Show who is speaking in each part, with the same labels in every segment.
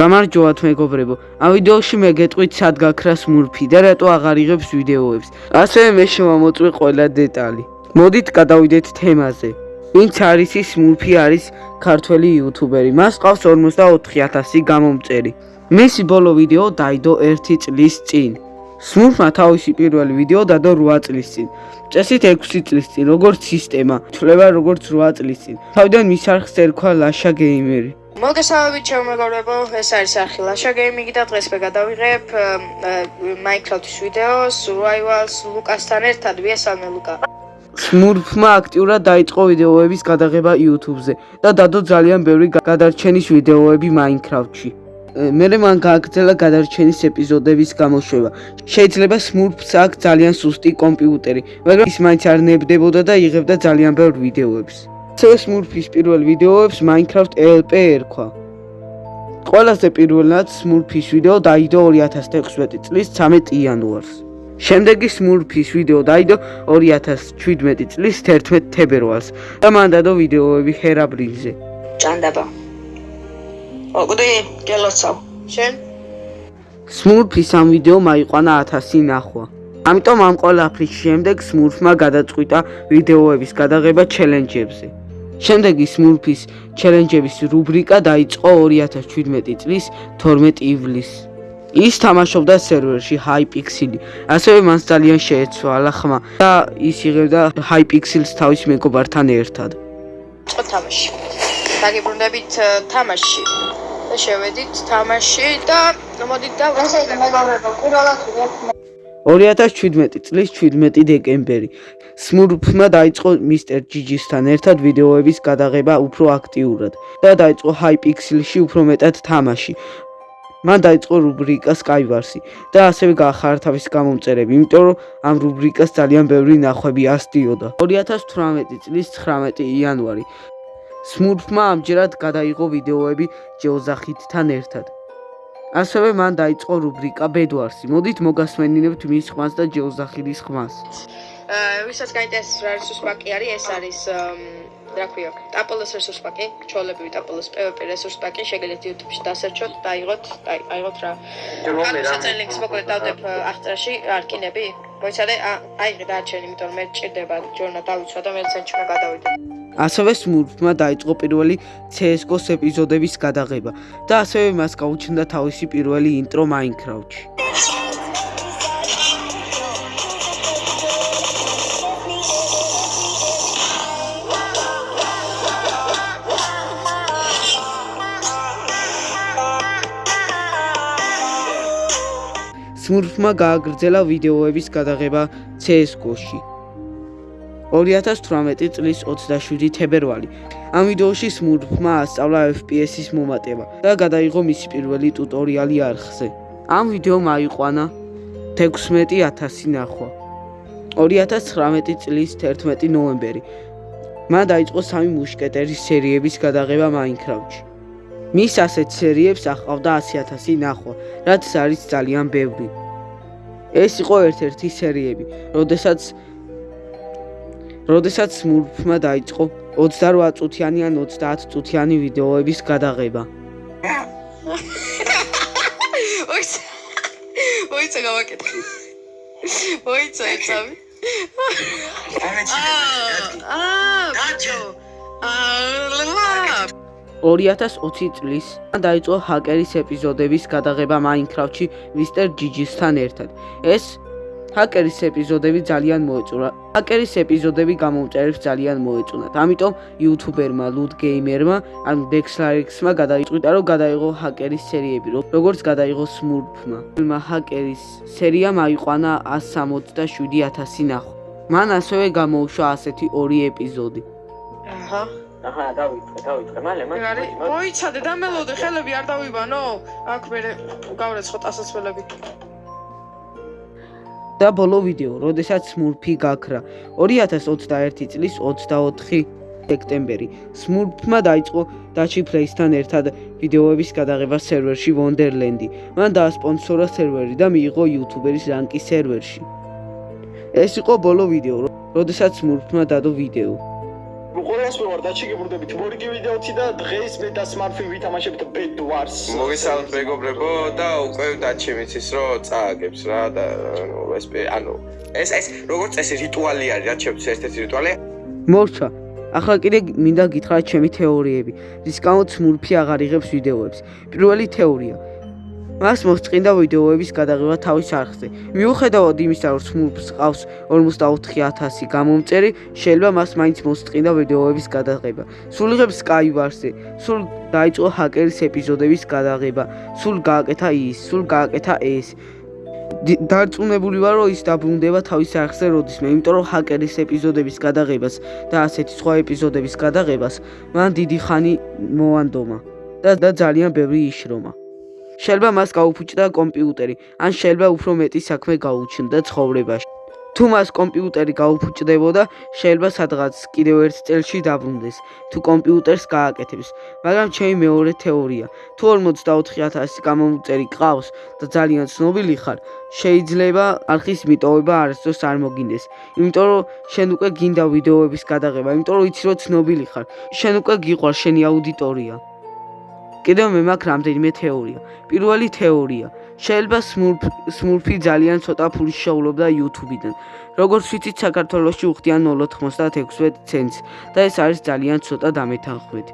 Speaker 1: გამარჯობათ მეგობრებო. ამ ვიდეოში მე გეტყვით სად გაქრა სმურფი და რატო აღარ იღებს ვიდეოებს. ასევე მე შემომოწვი ყველა დეტალი. მოდით გადავიდეთ თემაზე. ვინც არის ის სმურფი არის ქართველი იუთუბერი. მას ყავს 44000 გამომწერი. მისი ბოლო ვიდეო დაიდო 1 წლის წინ. სმურფმა თავისი პირველი ვიდეო დადო 8 წლის წინ. წესით 6 წლის წინ, როგორც სისტემა, თვლება როგორც 8 წლის წინ. თავიდან მის არხს ერქვა ლაშა გეიმერი.
Speaker 2: მოგესალმებით ჩემოგორებო, ეს არის არხი ლაშა გეიმინგი და დღეს მე გადავიღებ Minecraft-ის ვიდეოს, Survivals ლუკასთან ერთად, ვიესალმე ლუკა.
Speaker 1: სმურფმა აქტიურად დაიწყო ვიდეოების გადაღება YouTube-ზე და დადო ძალიან ბევრი გადარჩენის ვიდეოები Minecraft-ში. მერე მან გააგრძელა გადარჩენის ეპიზოდების გამოშვება. შეიძლება სმურფს აქვს ძალიან სუსტი კომპიუტერი, მაგრამ ის მაინც არ ნებდებოდა და იღებდა ძალიან ბევრ ვიდეოებს. ასევე სმურფის პირველ ვიდეოებს Minecraft LP ერქვა. ყველაზე პირველად სმურფის ვიდეო დაიდო 2016 წლის 13 იანვარს. შემდეგი სმურფის ვიდეო დაიდო 2017 წლის 11 თებერვალს და მან დადო ვიდეოები ჰერაბრინზე.
Speaker 2: ჭანდაბა. ოღონდ გელოცავ. შენ?
Speaker 1: სმურფის ამ ვიდეო მაიყვანა 1000 ნახვა. ამიტომ ამ ყველაფრის შემდეგ სმურფმა გადაწყვიტა ვიდეოების გადაღება ჩელენჯებზე. შემდეგი სმურფის ჩელენჯების რუბრიკა დაიწყო 2017 წლის 12 ივლისს. ის თამაშობდა სერვერში Hypixel. ასევე მას ძალიან შეეცვალა ხმა და ის იღებდა Hypixel-ს თავის მეგობართან ერთად.
Speaker 2: წყო თამაში. დაგიბრუნდებით თამაში. და შევედით თამაში და მოდით და
Speaker 3: ვიღებ
Speaker 1: 2017 წლის 17 დეკემბერი სმურფმა დაიწყო მისტერ ჯიჯისთან ერთად ვიდეოების გადაღება უფრო აქტიურად და დაიწყო Hypixel-ში უფრო მეტად თამაში. მან დაიწყო რუბრიკა Skywars-ი და ასევე გაახარა თავის გამომწერები, იმიტომ რომ ამ რუბრიკას ძალიან ბევრი ნახვები ასდიოდა. 2018 წლის 19 იანვარი სმურფმა ამჯერად გადაიღო ვიდეოები ჯეოზახითთან ერთად. ასევე მან დაიწყო რუბრიკა Bedwars-ი. მოდით მოგასმენინებთ მის ხმას და ჯეოზახილის ხმას.
Speaker 2: აა ვისაც გაინტერესებს რა რესურს პაკი არის, ეს არის რა ქვია, ტაპოლოს რესურს პაკი, ჩოლები ტაპოლოს PvP რესურს პაკი, შეგიძლიათ YouTube-ში დასერჩოთ და აიღოთ, აიღოთ რა. რომელსაც ლინკს მოკლედ დავდებ აღწერაში, არკინები. მოიცადე, აიღე დაჩენ, იმიტომ რომ მე ჭირდება ჯორნა დავიცვა და მე ცენტრში გადავიდე.
Speaker 1: ასევე სმურფმა დაიწყო პირველი CS:GO-ს ეპიზოდების გადაღება და ასევე მას გაუჩნდა თავისი პირველი ინტრო Minecraft-ში. სმურფმა გააგრძელა ვიდეოების გადაღება CS:GO-ში. 2018 წლის 27 თებერვალი. ამ ვიდეოში სმურფმა ასწავლა FPS-ის მომატება და გადაიღო მისი პირველი ტუტორიალი არხზე. ამ ვიდეომ აიყვანა 16000 ნახვა. 2019 წლის 11 ნოემბერი. მან დაიწყო სამი მუშკეტერის სერიების გადაღება Minecraft-ში. მის ასეთ სერიებს ახავდა 100000 ნახვა, რაც არის ძალიან ბევრი. ეს იყო ერთ-ერთი სერიები, როდესაც როდესაც სმურფმა დაიწყო 28 წუთიანი ან 30 წუთიანი ვიდეოების გადაღება.
Speaker 2: ოიცა. ოიცა გავაკეთე. ოიცა ეცავი. აა, გაჩო. აა,
Speaker 1: 2020 წლის დაიწყო ჰაკერის ეპიზოდების გადაღება Minecraft-ში Mr. Gigi-სთან ერთად. ეს ჰაკერის ეპიზოდები ძალიან მოეწონა. ჰაკერის ეპიზოდები გამომწერებს ძალიან მოეწონათ. ამიტომ YouTuber-მა Loot Gamer-მა ან Dexlarix-მა გადაიწყვიტა, რომ გადაიღო ჰაკერის სერიები, როგორც გადაიღო Smurf-მა. ფილმა ჰაკერის სერიამ აიყვანა 177000 ნახვა. მან ასევე გამოუშვა ასეთი ორი ეპიზოდი.
Speaker 2: აჰა.
Speaker 4: აჰა, დავიწყე, დავიწყე, მალე, მალე.
Speaker 2: არის, მოიცადე და მელოდე, ხელები არ დავიბანო? აქ მე გავრეცხოთ ასასვლელები.
Speaker 1: და ბოლო ვიდეო, როდესაც Smurf-ი გაქრა 2021 წლის 24 სექტემბერი. Smurf-მა დაიწყო Play-სთან ერთად ვიდეოების გადაღება სერვერში Wonderland-ი. მან დაასპონსორა სერვერი და მიიღო YouTuber-ის რანკი სერვერში. ეს იყო ბოლო ვიდეო, რო- როდესაც სმურფმა დადო ვიდეო.
Speaker 5: ყველას ვიყავ დაჩიგებურდებით მორიგი ვიდეოთი და დღეს მე და სმარტფონ ვითამაშებთ ბედვარს.
Speaker 6: მოგესალმთ მეგობრებო და უკვე დაჩემიც ის რომ წააგებს რა და ანუ ეს ანუ ეს ეს როგორც წესი რიტუალი არის რა ჩემთვის ერთ-ერთი რიტუალი
Speaker 1: მორჩა. ახლა კიდე მინდა გითხრათ ჩემი თეორიები, რის გამოც სმურფი აღარ იღებს ვიდეოებს. პირველი თეორია. მას მოსწყინდა ვიდეოების გადაღება თავის არხზე. მიუხედავად იმისა, რომ სმურფს ყავს 44000 გამომწერი, შეიძლება მას მაინც მოსწყინდა ვიდეოების გადაღება. სულ იღებს Skywars-ზე, სულ დაიწყო ჰაკერის ეპიზოდების გადაღება, სულ გააკეთა ის, სულ გააკეთა ეს. დარწმუნებული ვარ, რომ ის დაბრუნდება თავის არხზე როდისმე, იმიტომ რომ ჰაკერის ეპიზოდების გადაღებას და ასეთი სხვა ეპიზოდების გადაღებას მან დიდი ხანი მოანდომა და ძალიან ბევრი იშრომა. შეიძლება მას გაუფუჭდა კომპიუტერი, ან შეიძლება უფრო მეტი საქმე გაუჩნდა ცხოვრებაში. თუ მას კომპიუტერი გაუფუჭდებოდა, შეიძლება სადღაც კიდევ ერთ წელში დაბრუნდეს, თუ კომპიუტერს გააკეთებს. მაგრამ ჩემი მეორე თეორია, თუ 44000 გამომწერი ყავს და ძალიან ცნობილი ხარ, შეიძლება არხის მიტოვება არასდროს არ მოგინდეს. იმიტომ რომ შენ უკვე გინდა ვიდეოების გადაღება, იმიტომ რომ იცი რომ ცნობილი ხარ. შენ უკვე გიყვარ შენი აუდიტორია. კიდევ მე მაქვს რამდენიმე თეორია. პირველი თეორია. შეიძლება სმურფ სმურფი ძალიან ცოტა ფულს შეუვლობდა YouTube-დან. როგორც ვიცით, საქართველოში უხდიან 0.96 ცენტს და ეს არის ძალიან ცოტა დამეთანხმები.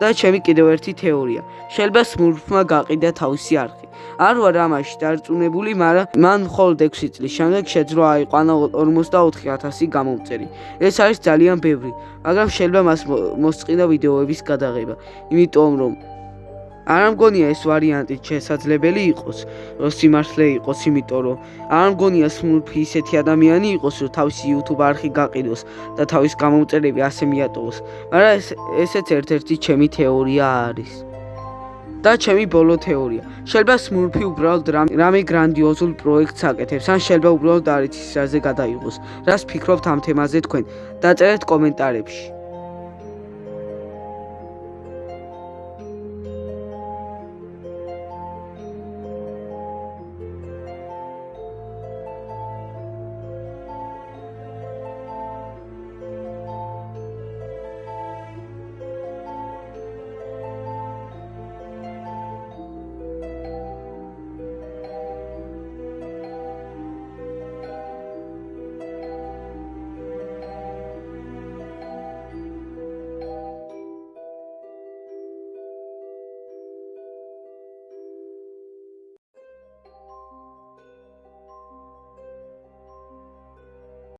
Speaker 1: და ჩემი კიდევ ერთი თეორია. შეიძლება სმურფმა გაყიდა თავისი არხი. არ ვარ ამაში დარწმუნებული, მაგრამ მან მხოლოდ 6 წლის შემდეგ შეძლო აიყვანა 44000 გამომწერი. ეს არის ძალიან ბევრი, მაგრამ შეიძლება მას მო- მოსწყიდა ვიდეოების გადაღება, იმიტომ რომ არ მგონია ეს ვარიანტი შესაძლებელი იყოს, სიმართლე იყოს, იმიტომ რომ არ მგონია სმურფი ისეთი ადამიანი იყოს, რომ თავისი YouTube არხი გაყიდოს და თავის გამომწერები ასე მიატოვოს. მაგრამ ეს ესეც ერთ-ერთი ჩემი თეორია არის. და ჩემი ბოლო თეორია. შეიძლება სმურფი უბრალოდ რამ- რამე გრანდიოზულ პროექტს აკეთებს, ან შეიძლება უბრალოდ არ იცის რაზე გადაიღოს. რას ფიქრობთ ამ თემაზე თქვენ? დაწერეთ კომენტარებში.